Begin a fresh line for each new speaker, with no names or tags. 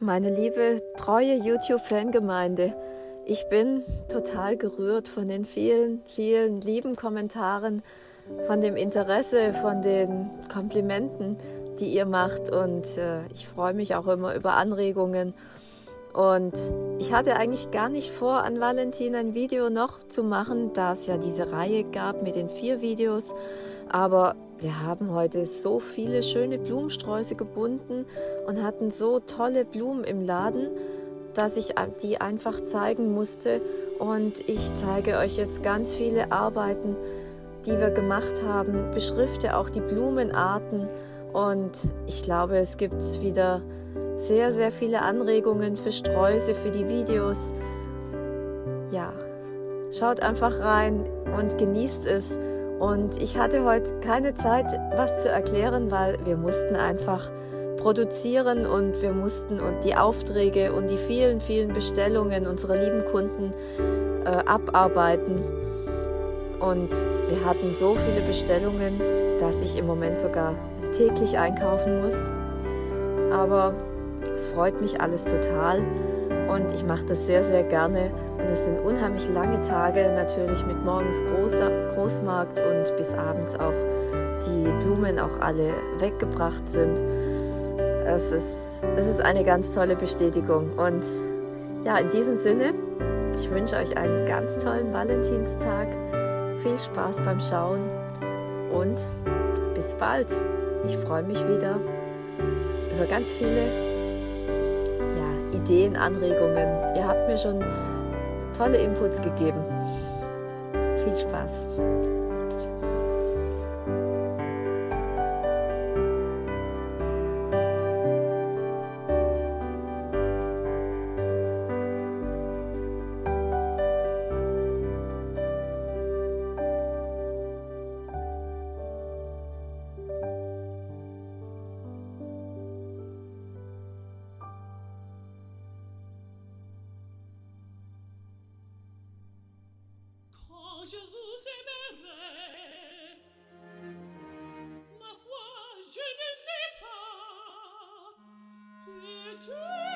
Meine liebe, treue YouTube-Fangemeinde, ich bin total gerührt von den vielen, vielen lieben Kommentaren, von dem Interesse, von den Komplimenten, die ihr macht und äh, ich freue mich auch immer über Anregungen. Und ich hatte eigentlich gar nicht vor, an Valentin ein Video noch zu machen, da es ja diese Reihe gab mit den vier Videos. Aber wir haben heute so viele schöne Blumensträuße gebunden und hatten so tolle Blumen im Laden, dass ich die einfach zeigen musste. Und ich zeige euch jetzt ganz viele Arbeiten, die wir gemacht haben, beschrifte auch die Blumenarten und ich glaube, es gibt wieder sehr, sehr viele Anregungen für Sträuße, für die Videos. Ja, schaut einfach rein und genießt es. Und ich hatte heute keine Zeit, was zu erklären, weil wir mussten einfach produzieren und wir mussten und die Aufträge und die vielen, vielen Bestellungen unserer lieben Kunden äh, abarbeiten. Und wir hatten so viele Bestellungen, dass ich im Moment sogar täglich einkaufen muss. Aber es freut mich alles total und ich mache das sehr, sehr gerne. Es sind unheimlich lange Tage, natürlich mit morgens Groß Großmarkt und bis abends auch die Blumen auch alle weggebracht sind. Es ist, es ist eine ganz tolle Bestätigung. Und ja, in diesem Sinne, ich wünsche euch einen ganz tollen Valentinstag. Viel Spaß beim Schauen und bis bald. Ich freue mich wieder über ganz viele ja, Ideen, Anregungen. Ihr habt mir schon tolle Inputs gegeben. Viel Spaß.
to